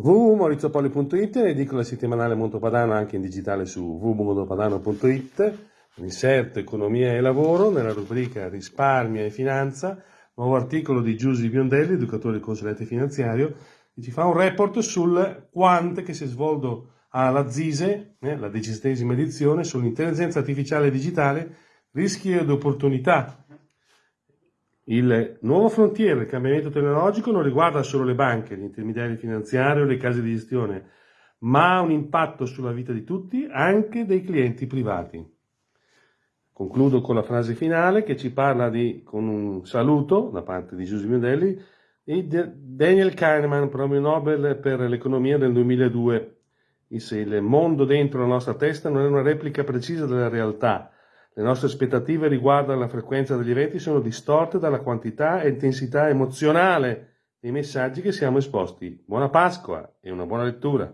www.maurizopoli.it, edicola settimanale Montopadano anche in digitale su www.montopadano.it, inserto Economia e Lavoro nella rubrica Risparmio e Finanza, nuovo articolo di Giusy Biondelli, educatore e consulente finanziario, che ci fa un report sul quant che si è svolto alla ZISE, eh, la diciassettesima edizione, sull'intelligenza artificiale digitale, rischi ed opportunità il nuovo frontiere, il cambiamento tecnologico, non riguarda solo le banche, gli intermediari finanziari o le case di gestione, ma ha un impatto sulla vita di tutti, anche dei clienti privati. Concludo con la frase finale che ci parla di, con un saluto da parte di Giuseppe Modelli, di Daniel Kahneman, premio Nobel per l'economia del 2002. Disse, il mondo dentro la nostra testa non è una replica precisa della realtà, le nostre aspettative riguardo alla frequenza degli eventi sono distorte dalla quantità e intensità emozionale dei messaggi che siamo esposti. Buona Pasqua e una buona lettura.